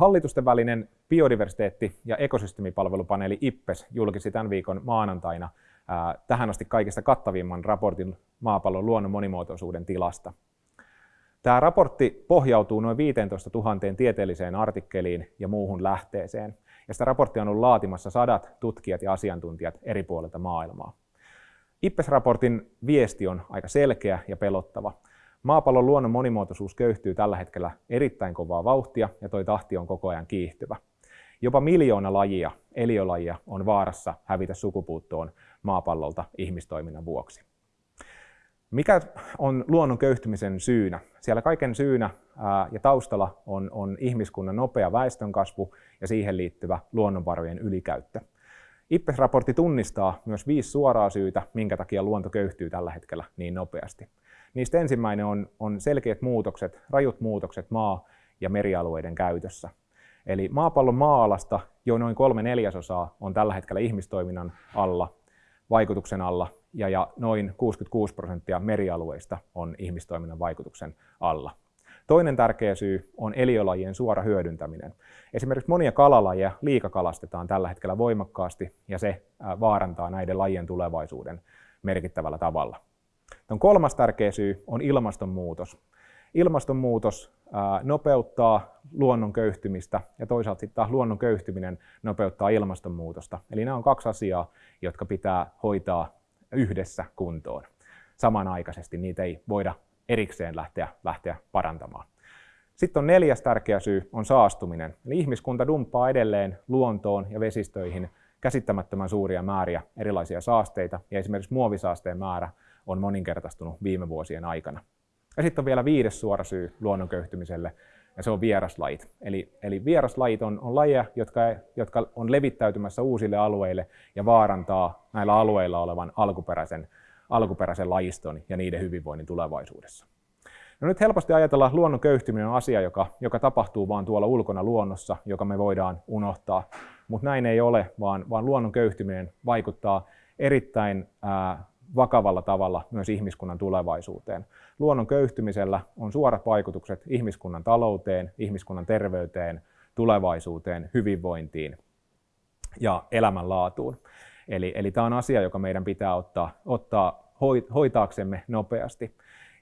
Hallitusten välinen biodiversiteetti- ja ekosysteemipalvelupaneeli IPPES julkisi tämän viikon maanantaina tähän asti kaikista kattavimman raportin maapallon luonnon monimuotoisuuden tilasta. Tämä raportti pohjautuu noin 15 000 tieteelliseen artikkeliin ja muuhun lähteeseen, ja sitä raporttia on ollut laatimassa sadat tutkijat ja asiantuntijat eri puolilta maailmaa. IPPES-raportin viesti on aika selkeä ja pelottava. Maapallon luonnon monimuotoisuus köyhtyy tällä hetkellä erittäin kovaa vauhtia ja toi tahti on koko ajan kiihtyvä. Jopa miljoona lajia, eliölajia, on vaarassa hävitä sukupuuttoon maapallolta ihmistoiminnan vuoksi. Mikä on luonnon köyhtymisen syynä? Siellä kaiken syynä ja taustalla on, on ihmiskunnan nopea väestönkasvu ja siihen liittyvä luonnonvarojen ylikäyttö. IPPES-raportti tunnistaa myös viisi suoraa syytä, minkä takia luonto köyhtyy tällä hetkellä niin nopeasti. Niistä ensimmäinen on, on selkeät muutokset, rajut muutokset maa- ja merialueiden käytössä. Eli maapallon maa-alasta jo noin kolme neljäsosaa on tällä hetkellä ihmistoiminnan alla, vaikutuksen alla, ja, ja noin 66 prosenttia merialueista on ihmistoiminnan vaikutuksen alla. Toinen tärkeä syy on eliölajien suora hyödyntäminen. Esimerkiksi monia kalalajeja liikakalastetaan tällä hetkellä voimakkaasti, ja se vaarantaa näiden lajien tulevaisuuden merkittävällä tavalla. Tuon kolmas tärkeä syy on ilmastonmuutos. Ilmastonmuutos nopeuttaa luonnon köyhtymistä ja toisaalta sitten taas luonnon köyhtyminen nopeuttaa ilmastonmuutosta. Eli nämä on kaksi asiaa, jotka pitää hoitaa yhdessä kuntoon. Samanaikaisesti niitä ei voida erikseen lähteä, lähteä parantamaan. Sitten on neljäs tärkeä syy, on saastuminen. Eli ihmiskunta dumppaa edelleen luontoon ja vesistöihin käsittämättömän suuria määriä erilaisia saasteita, ja esimerkiksi muovisaasteen määrä on moninkertaistunut viime vuosien aikana. Ja sitten on vielä viides suora syy luonnon köyhtymiselle, ja se on vieraslajit. Eli, eli vieraslajit on, on lajeja, jotka, jotka on levittäytymässä uusille alueille ja vaarantaa näillä alueilla olevan alkuperäisen, alkuperäisen lajiston ja niiden hyvinvoinnin tulevaisuudessa. No nyt helposti ajatellaan, että luonnon köyhtyminen on asia, joka, joka tapahtuu vain tuolla ulkona luonnossa, joka me voidaan unohtaa. Mutta näin ei ole, vaan, vaan luonnon köyhtyminen vaikuttaa erittäin ää, vakavalla tavalla myös ihmiskunnan tulevaisuuteen. Luonnon köyhtymisellä on suorat vaikutukset ihmiskunnan talouteen, ihmiskunnan terveyteen, tulevaisuuteen, hyvinvointiin ja elämänlaatuun. Eli, eli tämä on asia, joka meidän pitää ottaa, ottaa hoitaaksemme nopeasti.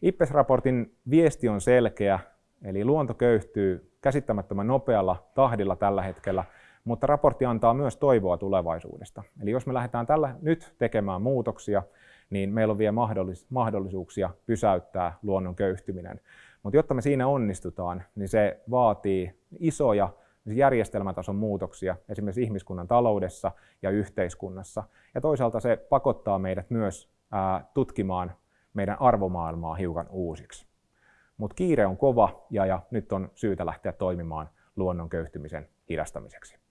IPPES-raportin viesti on selkeä, eli luonto köyhtyy käsittämättömän nopealla tahdilla tällä hetkellä, mutta raportti antaa myös toivoa tulevaisuudesta. Eli jos me lähdetään tällä nyt tekemään muutoksia, niin meillä on vielä mahdollis- mahdollisuuksia pysäyttää luonnon köyhtyminen. Mutta jotta me siinä onnistutaan, niin se vaatii isoja järjestelmätason muutoksia esimerkiksi ihmiskunnan taloudessa ja yhteiskunnassa. Ja toisaalta se pakottaa meidät myös ää, tutkimaan meidän arvomaailmaa hiukan uusiksi. Mutta kiire on kova ja, ja nyt on syytä lähteä toimimaan luonnon köyhtymisen hidastamiseksi.